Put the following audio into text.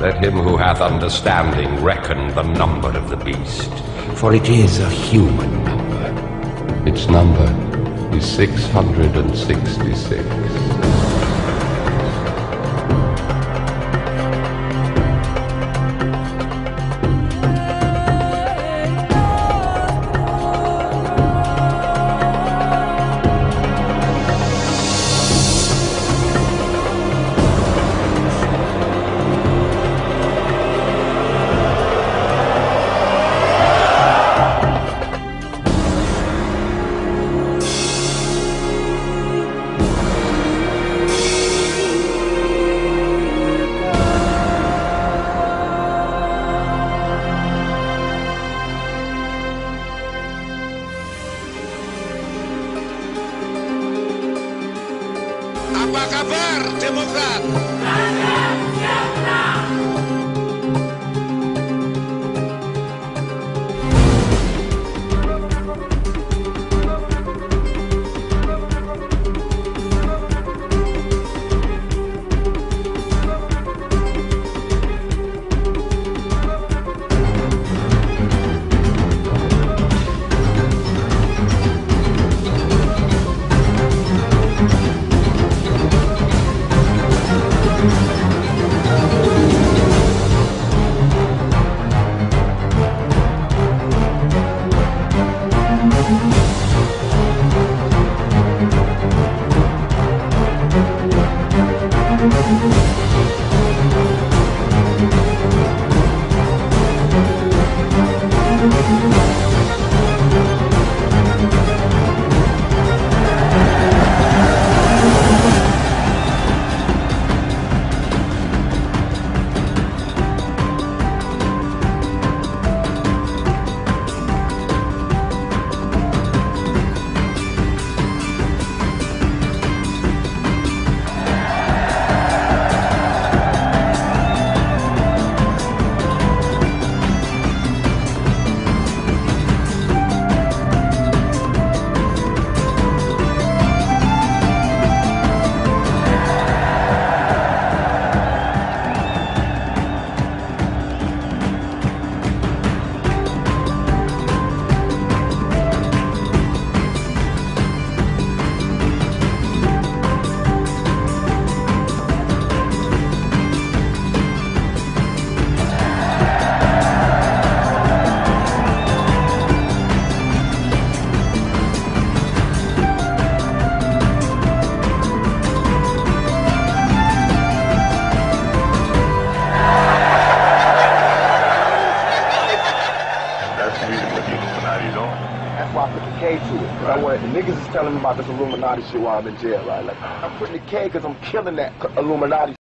him who hath understanding reckon the number of the beast, for it is a human number. Its number is 666. Kabar Demokrat? The niggas is telling me about this Illuminati shit while I'm in jail, right? Like, I'm putting the K because I'm killing that Illuminati